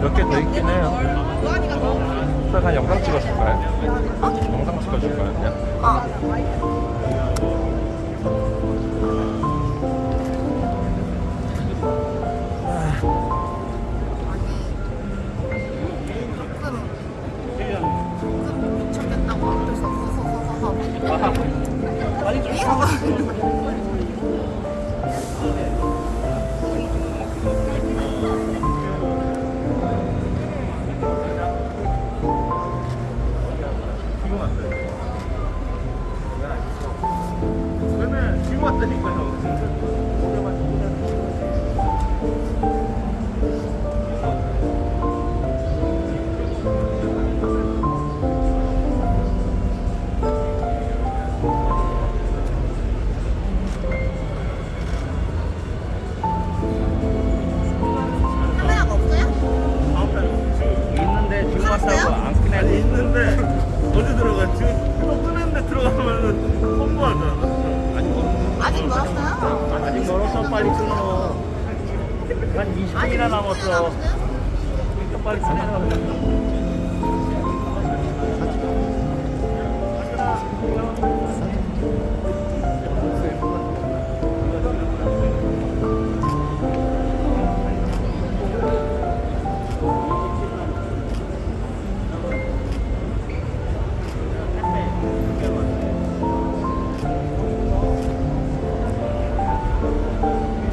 몇 개 더 있긴 해요. 그냥 영상 찍어줄까요? 영상 찍어줄까요? 그냥? 어. 그러면 지금 왔다니까요. 없어요? 있는데 지금 왔어요? 왔다고 안. 아니 있는데 어디 들어가? 지금 또 끄는데 들어가면은 홍보하잖아. 아니 아직 멀었어요? 아직 멀었어 빨리 끊어. 한 20분이나 남았어. 빨리 끊어.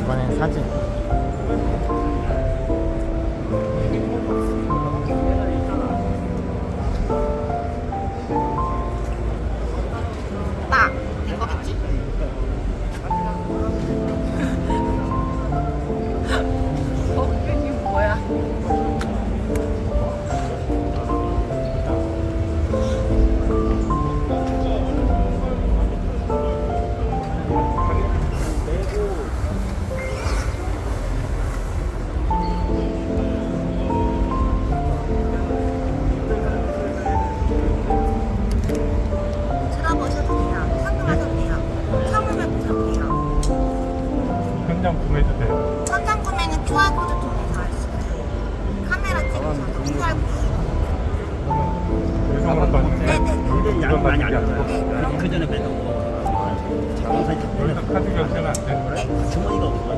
이번엔 사진. 현장 구매해주세요. 현장 구매는 QR코드 통해서 할 수 있어요. 카메라 찍으셔서 QR코드. 요즘은 또 네네. 근데 양이 많이 안 네. 들어요. 그 전에 빼도 작은 사이즈 원래 카드 결제는 안 돼. 주머니가 없어.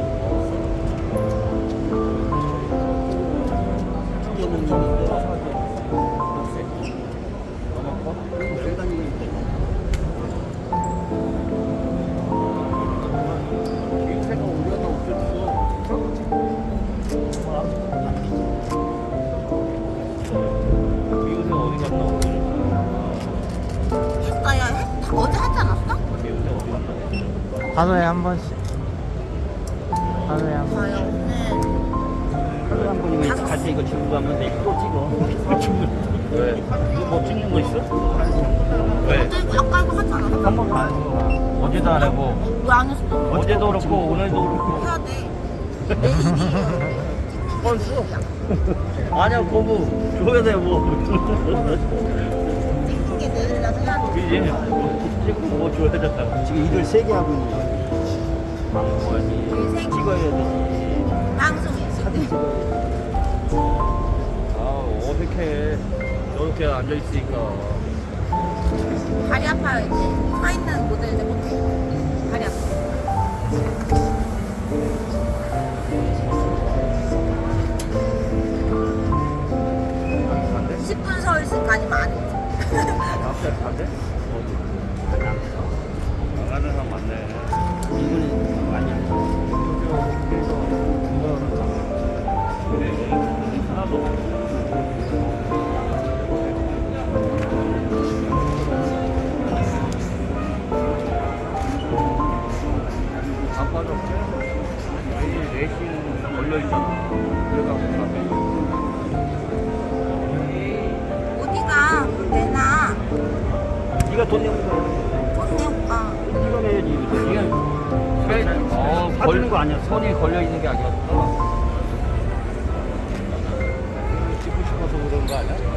이거 좀 하루에 한 번씩. 하루에 한 번. 저요 오늘 하루 한 번이면 같이 이거 주고 가면 또 찍어. 왜? 뭐 찍는 거 있어? 왜? 아까 이거 하지 않았어? 한번 봐. 어제도 안 하고 왜안 했어? 어제도 그렇고 오늘도 그렇고. 해야 돼. 뻔수? 아니야 거부 줘야 돼 뭐. 찍는 게 내일이라서 해야 돼. 그지? 지금 일을 세게 하고 있는 거야. 일생 찍어야 되지. 방송이 사진 찍어. 아 어색해. 저렇게 앉아 있으니까. 다리 아파요 이제. 서 있는 모델들 못해. 다리 아파. 반대? 10분 서울시까지만 안 해. 앞에 반대? 어디? 나가는 사람 많네. 이거는 많이 안 돼. 하나도 없어. 안 빠졌어? 내일 4시는 걸려있잖아. 그래가지고 앞에 어디가 내놔. 네가 돈 내는 이게 어, 사주는 거 아니야. 선이 걸려 있는 게 아니었어. 찍고 싶어서 그런 거 아니야?